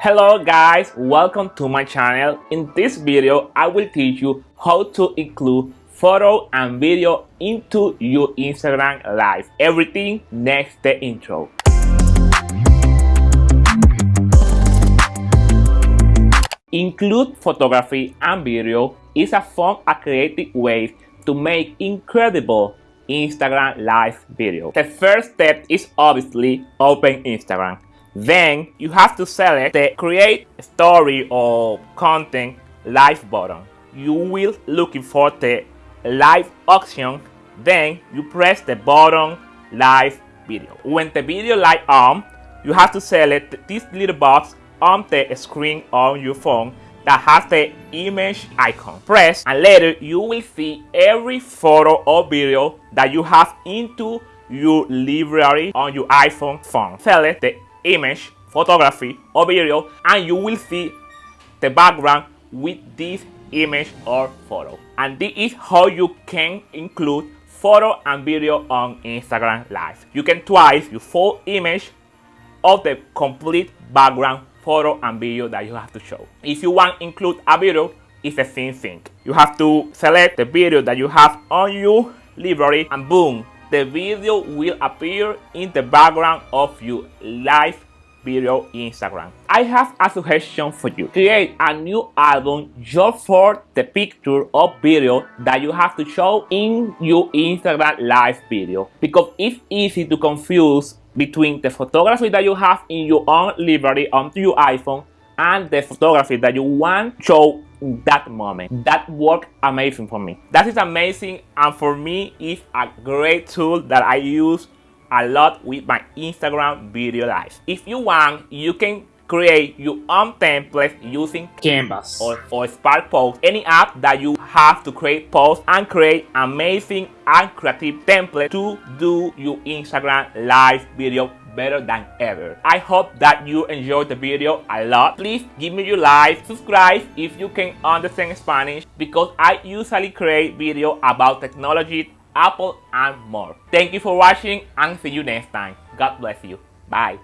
Hello guys, welcome to my channel. In this video, I will teach you how to include photo and video into your Instagram live. Everything next the intro. Include photography and video is a fun and creative way to make incredible Instagram live video. The first step is obviously open Instagram. Then you have to select the create story or content live button. You will looking for the live option. Then you press the button live video. When the video light on, you have to select this little box on the screen on your phone that has the image icon. Press and later you will see every photo or video that you have into your library on your iPhone phone. Select the image, photography or video and you will see the background with this image or photo. And this is how you can include photo and video on Instagram Live. You can twice your full image of the complete background photo and video that you have to show. If you want to include a video, it's the same thing. You have to select the video that you have on your library and boom, the video will appear in the background of your live video Instagram. I have a suggestion for you. Create a new album just for the picture or video that you have to show in your Instagram live video because it's easy to confuse between the photography that you have in your own library onto your iPhone and the photography that you want show in that moment. That worked amazing for me. That is amazing and for me it's a great tool that I use a lot with my Instagram video live. If you want, you can create your own template using Canvas or, or Spark Post, any app that you have to create posts and create amazing and creative template to do your Instagram live video better than ever. I hope that you enjoyed the video a lot. Please give me your like, subscribe if you can understand Spanish because I usually create video about technology, Apple and more. Thank you for watching and see you next time. God bless you. Bye.